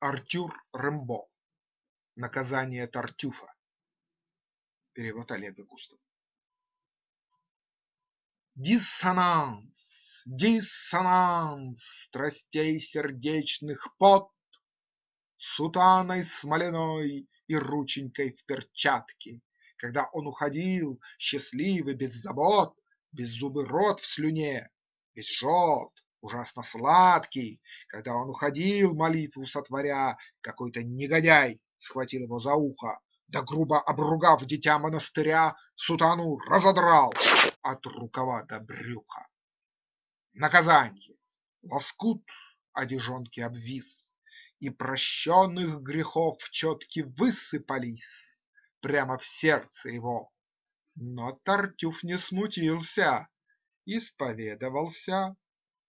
Артюр Рембо. Наказание Тартюфа. Перевод Олега Густава. Диссонанс, диссонанс страстей сердечных пот, Сутаной смоляной и рученькой в перчатке, Когда он уходил, счастливый, без забот, Беззубый рот в слюне, весь жжет, ужасно сладкий, Когда он уходил, молитву сотворя, Какой-то негодяй схватил его за ухо, Да грубо обругав дитя монастыря, Сутану разодрал от рукава до брюха. Наказанье: лоскут одежонки обвис, И прощенных грехов четки высыпались Прямо в сердце его. Но Тартюф не смутился, Исповедовался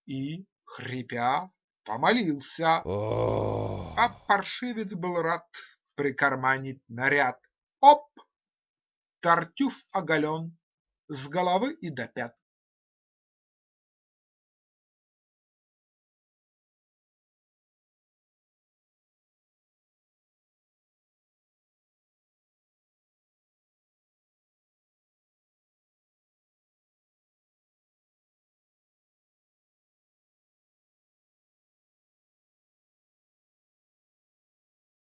и, хрипя, помолился. А паршивец был рад прикарманить наряд. Оп! Тартюф оголен с головы и до пят.